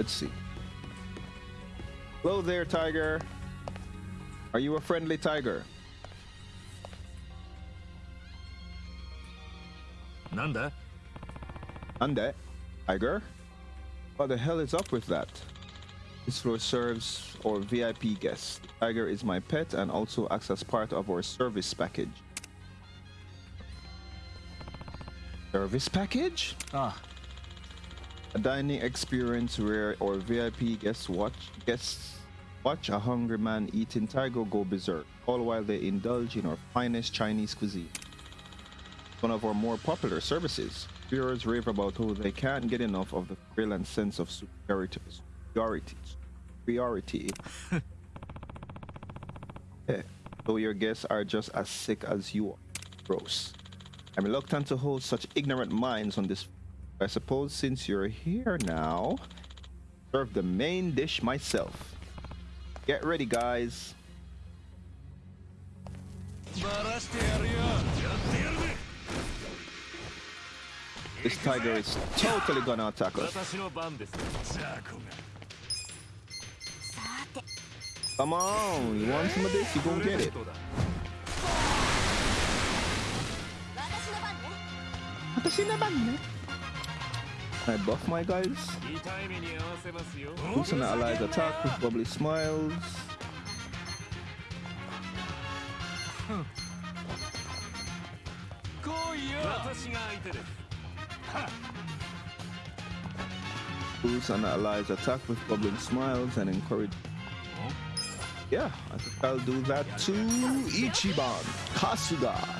Let's see. Hello there, tiger. Are you a friendly tiger? Nanda? Ande, tiger? What the hell is up with that? This floor serves our VIP guests. Tiger is my pet and also acts as part of our service package. Service package? Ah, A dining experience where our VIP guests watch guests watch a hungry man eating tiger go berserk, all while they indulge in our finest Chinese cuisine. One of our more popular services. Viewers rave about how they can't get enough of the thrill and sense of superiority. Superiority. superiority. Yeah. So your guests are just as sick as you are. Gross. I'm reluctant to hold such ignorant minds on this I suppose since you're here now, serve the main dish myself. Get ready, guys. This tiger is totally gonna attack us. Come on, you want some of this? You gonna get it. I buff my guys. Instant allies attack with bubbly smiles. Boost and allies attack with bubbling smiles and encourage. Yeah, I think I'll do that to Ichiban Kasuga.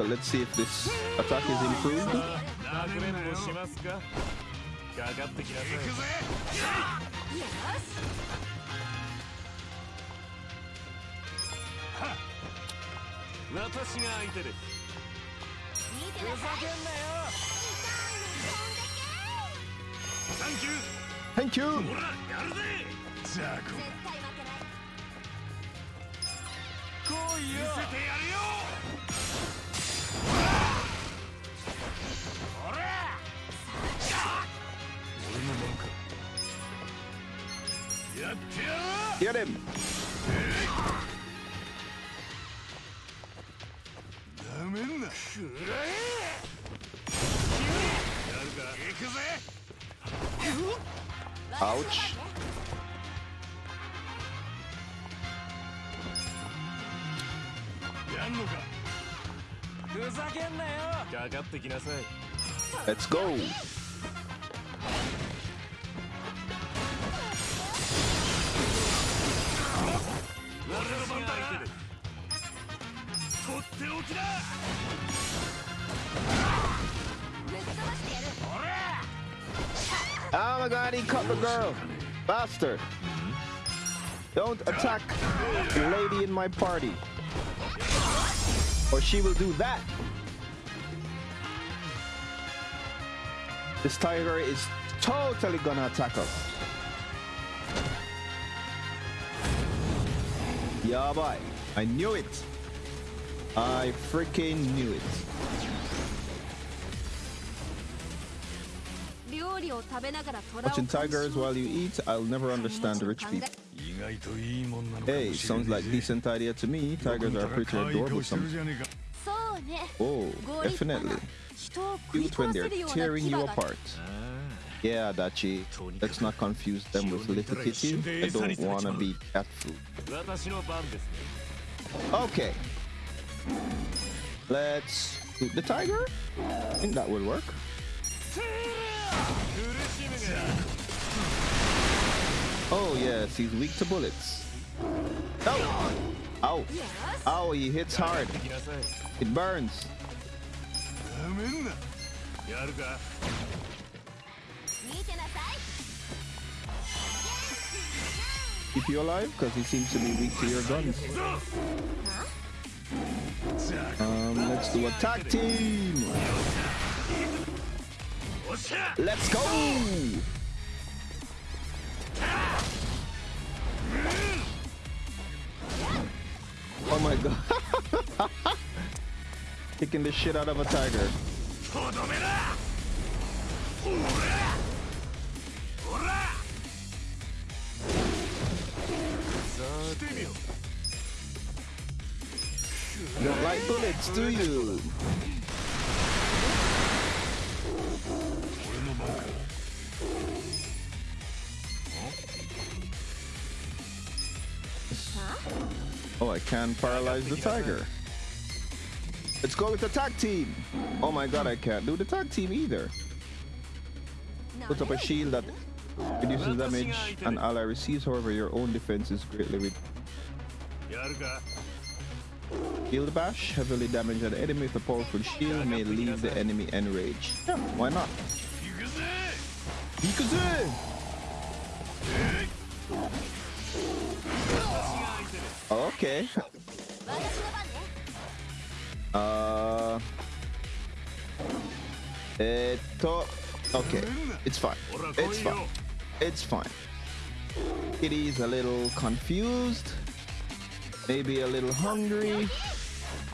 but let's see if this attack is improved. Thank you! Thank you! やってやる。Get him. なめんな。くらえ。やるか。行くぜ。Ouch. やんのか。ふざけんなよ。かかってきなさい。Let's go. 俺の番だ。とっておきだ。 ぶっ飛ばしてやる Oh my god, he cut the girl. Bastard. Don't attack the lady in my party. Or she will do that. This tiger is totally gonna attack us. Yeah, boy. I knew it. I freaking knew it. 料理を食べながら虎を Watching 鑑賞 tigers while you eat, I'll never understand rich people. 意外といいもんなのかも Hey, しれ sounds ね like えぜ decent idea to me. Tigers are pretty 可愛い adorable 顔してる some. じゃねえかそうね Oh, ご立派な definitely. 人を食い Cute 殺 when せ they're るような tearing 牙 you が apart. Yeah, Adachi, let's not confuse them with little kitty. I don't wanna be cat food. Okay. Let's shoot the tiger. I think that will work. Oh yes, he's weak to bullets. Oh! Ow! Ow, he hits hard. It burns. Keep you alive, because he seems to be weak to your guns. Um, let's do attack team! Let's go! Oh my god. Kicking the shit out of a tiger. You don't like bullets, do you? Oh, I can paralyze the tiger. Let's go with the tag team. Oh my god, I can't do the tag team either. Put up a shield that reduces damage an ally receives, however, your own defense is greatly reduced. Shield Bash, heavily damage an enemy with a powerful shield, may leave the enemy enraged. Why not? Okay. uh. Eh, Eto. Okay. It's fine. It's fine. It's fine. It is a little confused, maybe a little hungry,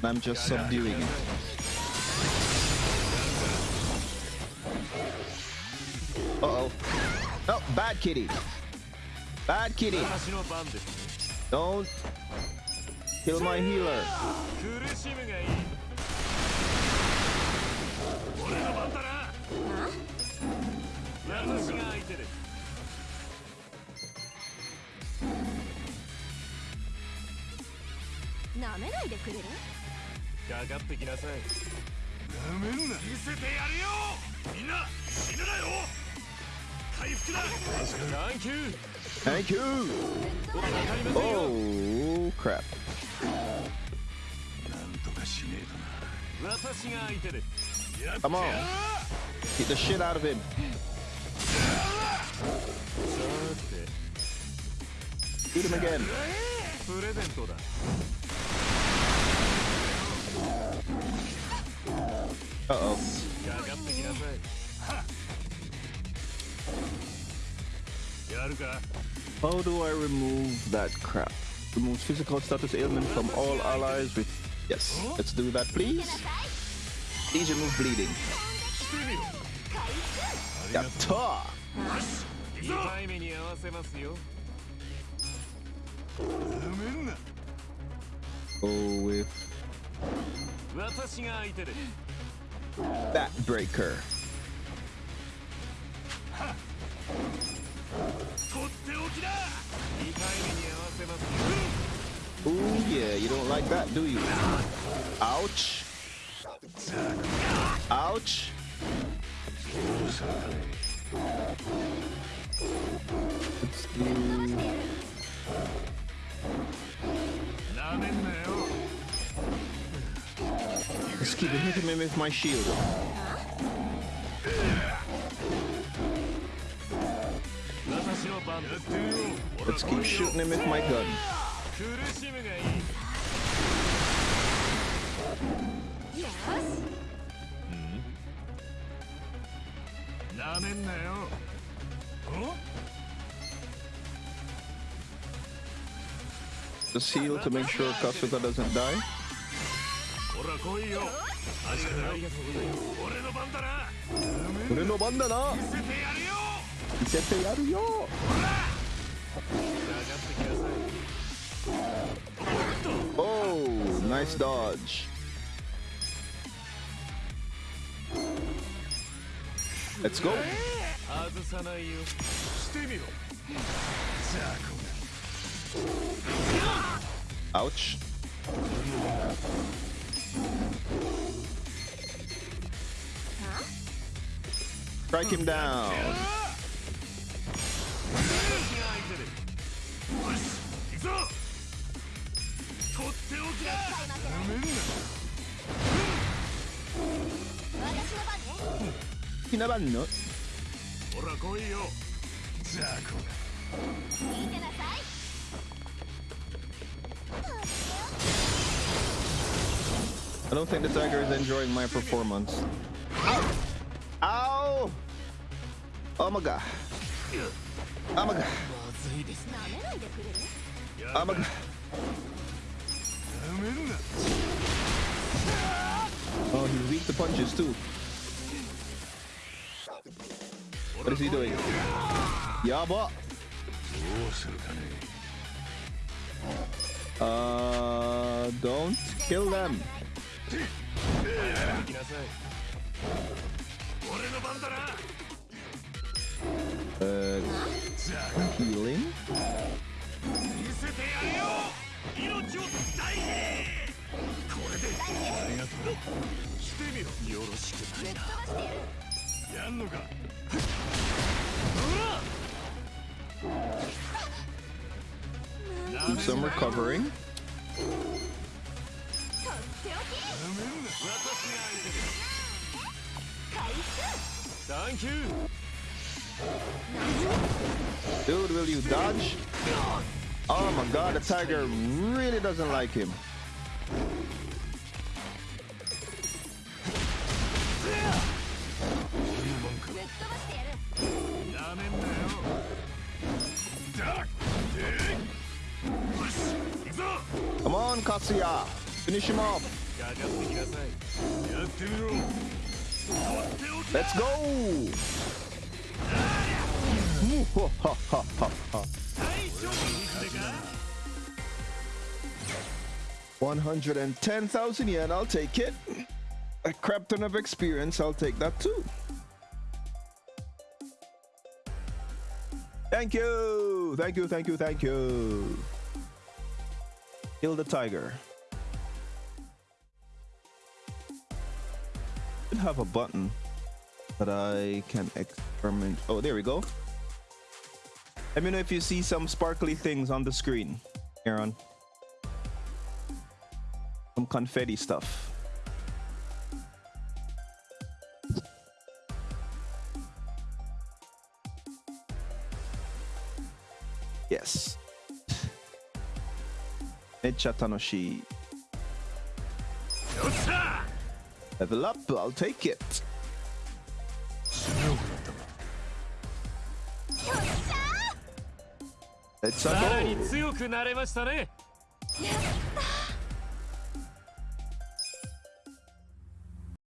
I'm just subduing it. Uh-oh. Oh, bad kitty. Bad kitty. Don't kill my healer. 苦しむがいい俺の番だな私が相手ですなめないでくれる？かかってきなさい。なめんな。見せてやるよ！みんな死ぬなよ！回復だ！サンキュー Thank you. Oh crap. なんとかしねえとな。私が相手で Come on. Get the shit out of him. Him again. Uh-oh. How do I remove that crap? Remove physical status ailment from all allies with... Yes, let's do that, please. Please remove bleeding. Yatta! Go with that breaker. Oh, yeah, you don't like that, do you? Ouch. Ouch. Let's do Let's keep hitting him with my shield. Let's keep shooting him with my gun. Yes. Just heal to make sure Kasuga doesn't die. ほら来いよ。ありがとう俺の番だな。俺の番だな。見せてやるよ。見せてやるよ。かかってきなさい Oh, nice dodge. Let's go. 外さないよ。してみろ。ザコ Ouch. Strike him down. 私が相手ですよし I don't think the tiger is enjoying my performance. Ow! Oh my god. Oh my god. Oh my god. Oh, he weak the punches too. What is he doing? Yaba! Uh, don't kill them. 行きなさい俺の番だな Uh, healing? Do some recovering. とっておき回復サンキュー Dude, will you dodge? Oh my god, the tiger really doesn't like him. ぶっ飛ばしてやるなめんなよだよし行くぞ Come on, Katsuya. Finish him off. Let's go! One hundred and ten thousand yen, I'll take it. A crap ton of experience, I'll take that too. Thank you, thank you, thank you, thank you. Kill the tiger. Should have a button that I can experiment. Oh, there we go. Let me know if you see some sparkly things on the screen, Aaron some confetti stuff. Yes. Mecha Tanoshi. よ Level up, I'll take it. Let's go.